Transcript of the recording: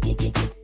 get, get, get, get.